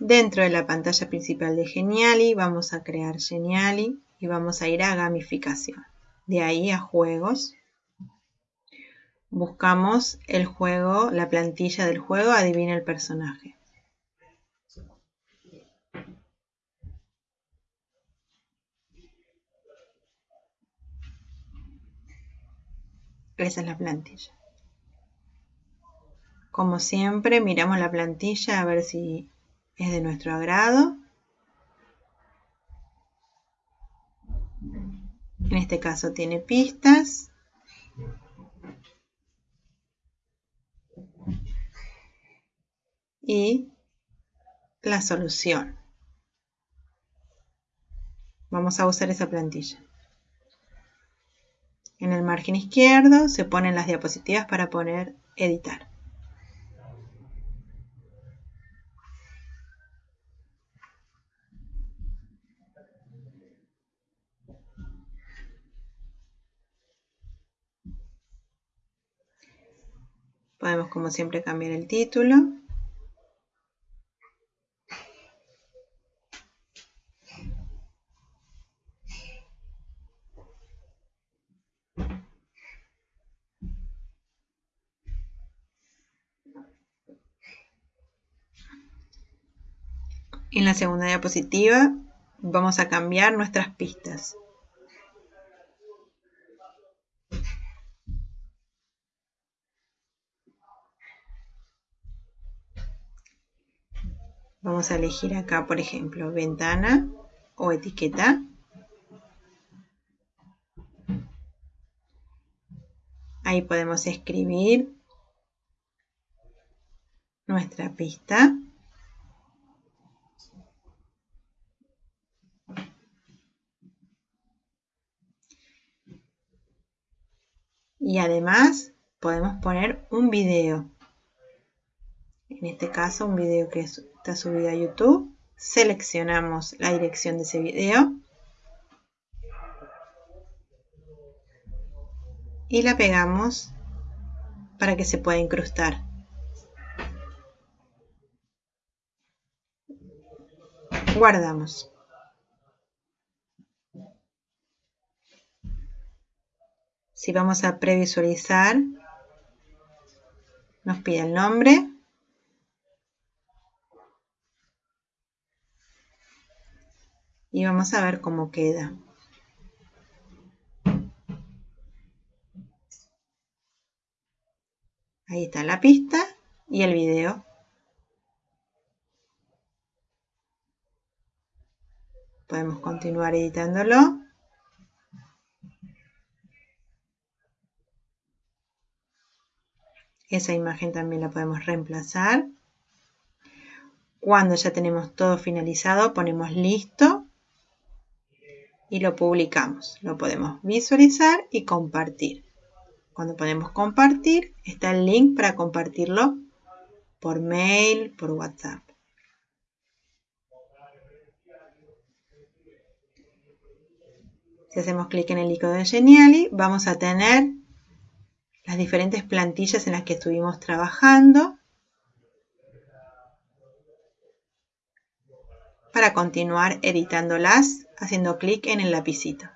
Dentro de la pantalla principal de Geniali vamos a crear Geniali y vamos a ir a gamificación. De ahí a juegos. Buscamos el juego, la plantilla del juego, adivina el personaje. Esa es la plantilla. Como siempre, miramos la plantilla a ver si es de nuestro agrado. En este caso tiene pistas. Y la solución. Vamos a usar esa plantilla. En el margen izquierdo se ponen las diapositivas para poner editar. Podemos como siempre cambiar el título. En la segunda diapositiva vamos a cambiar nuestras pistas. Vamos a elegir acá, por ejemplo, ventana o etiqueta. Ahí podemos escribir nuestra pista. Y además podemos poner un video. En este caso un video que es está subido a YouTube. Seleccionamos la dirección de ese video. Y la pegamos para que se pueda incrustar. Guardamos. Si vamos a previsualizar, nos pide el nombre, y vamos a ver cómo queda. Ahí está la pista y el video. Podemos continuar editándolo. Esa imagen también la podemos reemplazar. Cuando ya tenemos todo finalizado, ponemos listo y lo publicamos. Lo podemos visualizar y compartir. Cuando podemos compartir, está el link para compartirlo por mail, por WhatsApp. Si hacemos clic en el icono de Geniali, vamos a tener las diferentes plantillas en las que estuvimos trabajando para continuar editándolas haciendo clic en el lapicito.